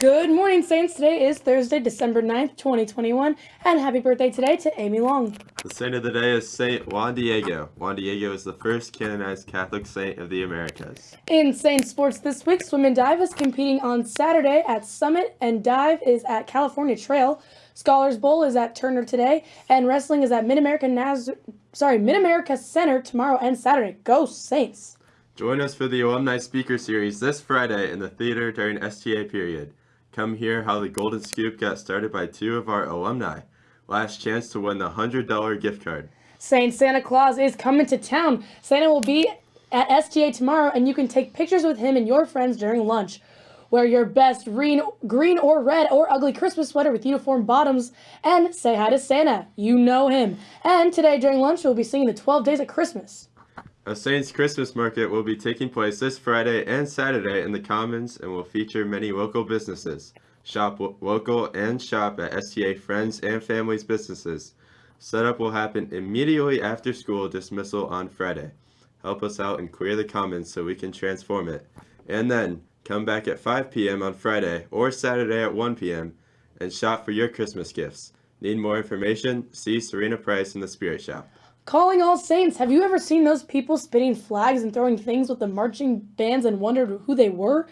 Good morning, Saints. Today is Thursday, December 9th, 2021, and happy birthday today to Amy Long. The saint of the day is Saint Juan Diego. Juan Diego is the first canonized Catholic saint of the Americas. In Saint sports this week, swim and dive is competing on Saturday at Summit, and dive is at California Trail. Scholars Bowl is at Turner today, and wrestling is at Mid America Naz- sorry Mid America Center tomorrow and Saturday. Go Saints! Join us for the Alumni Speaker Series this Friday in the theater during STA period. Come hear how the Golden Scoop got started by two of our alumni. Last chance to win the $100 gift card. Saint Santa Claus is coming to town. Santa will be at STA tomorrow, and you can take pictures with him and your friends during lunch. Wear your best green, green or red or ugly Christmas sweater with uniform bottoms and say hi to Santa. You know him. And today during lunch, we'll be singing the 12 Days of Christmas. A Saints Christmas market will be taking place this Friday and Saturday in the Commons and will feature many local businesses. Shop local and shop at STA Friends and Families businesses. Setup will happen immediately after school dismissal on Friday. Help us out and clear the Commons so we can transform it. And then come back at 5 p.m. on Friday or Saturday at 1 p.m. and shop for your Christmas gifts. Need more information? See Serena Price in the Spirit Shop. Calling all saints, have you ever seen those people spitting flags and throwing things with the marching bands and wondered who they were?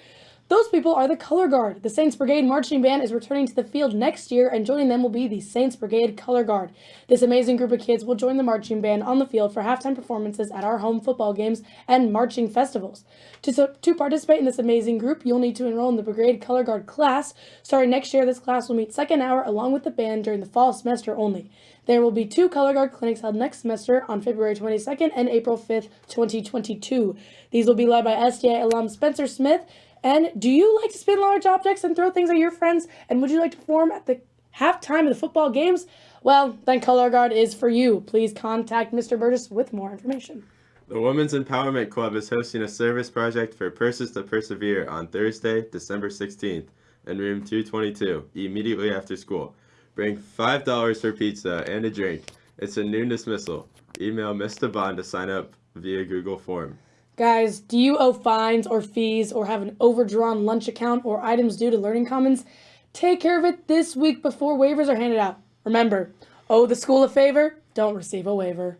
Those people are the Color Guard. The Saints Brigade Marching Band is returning to the field next year, and joining them will be the Saints Brigade Color Guard. This amazing group of kids will join the marching band on the field for halftime performances at our home football games and marching festivals. To, to participate in this amazing group, you'll need to enroll in the Brigade Color Guard class. Starting next year, this class will meet second hour along with the band during the fall semester only. There will be two Color Guard clinics held next semester on February 22nd and April 5th, 2022. These will be led by STA alum Spencer Smith. And do you like to spin large objects and throw things at your friends? And would you like to perform at the halftime of the football games? Well, then Color Guard is for you. Please contact Mr. Burgess with more information. The Women's Empowerment Club is hosting a service project for Purses to Persevere on Thursday, December 16th in room 222, immediately after school. Bring $5 for pizza and a drink. It's a noon dismissal. Email Mr. Devon to sign up via Google Form. Guys, do you owe fines or fees or have an overdrawn lunch account or items due to Learning Commons? Take care of it this week before waivers are handed out. Remember, owe the school a favor, don't receive a waiver.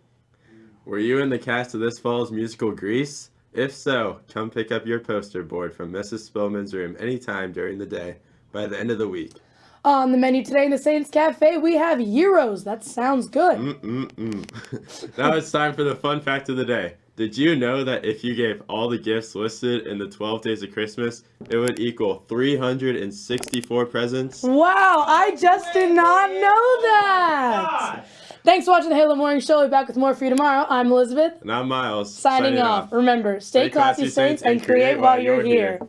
Were you in the cast of this fall's musical Grease? If so, come pick up your poster board from Mrs. Spillman's room anytime during the day by the end of the week. On the menu today in the Saints Cafe, we have gyros. That sounds good. Mm-mm-mm. now it's time for the fun fact of the day. Did you know that if you gave all the gifts listed in the 12 days of Christmas, it would equal 364 presents? Wow, I just did not know that. Thanks for watching the Halo Morning Show. We'll be back with more for you tomorrow. I'm Elizabeth, And I'm Miles. signing, off. Remember, stay, classy, Saints, and create while you're here.